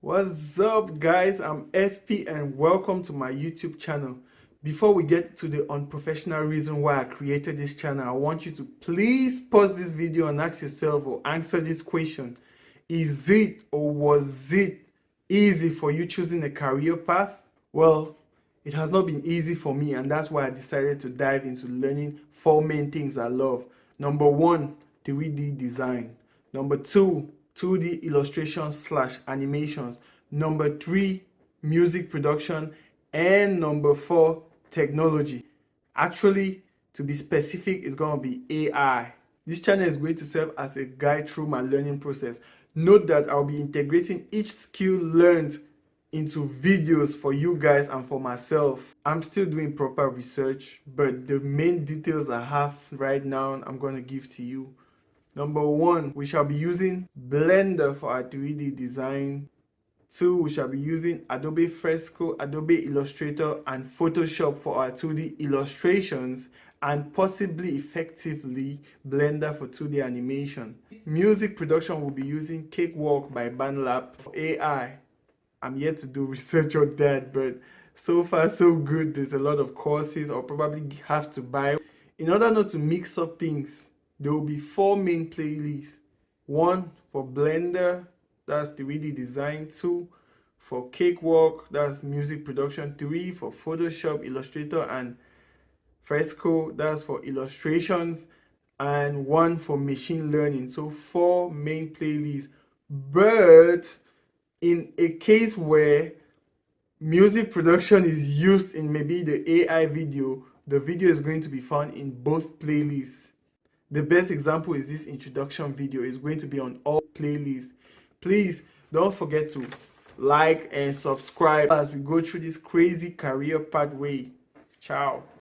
What's up guys, I'm FP and welcome to my YouTube channel. Before we get to the unprofessional reason why I created this channel, I want you to please pause this video and ask yourself or answer this question. Is it or was it easy for you choosing a career path? Well, it has not been easy for me and that's why I decided to dive into learning four main things I love. Number one, 3D design. Number two, 2D illustration slash animations. Number three, music production. And number four, technology. Actually, to be specific, it's going to be AI. This channel is going to serve as a guide through my learning process. Note that I'll be integrating each skill learned into videos for you guys and for myself. I'm still doing proper research, but the main details I have right now, I'm going to give to you. Number one, we shall be using Blender for our 3D design. Two, we shall be using Adobe Fresco, Adobe Illustrator, and Photoshop for our 2D illustrations, and possibly effectively Blender for 2D animation. Music production will be using Cakewalk by BandLab. For AI, I'm yet to do research on that, but so far so good. There's a lot of courses I'll probably have to buy. In order not to mix up things, there will be four main playlists. One for Blender, that's 3D design. Two for Cakewalk, that's music production. Three for Photoshop, Illustrator, and Fresco, that's for illustrations. And one for machine learning. So four main playlists. But in a case where music production is used in maybe the AI video, the video is going to be found in both playlists. The best example is this introduction video. It's going to be on all playlists. Please don't forget to like and subscribe as we go through this crazy career pathway. Ciao.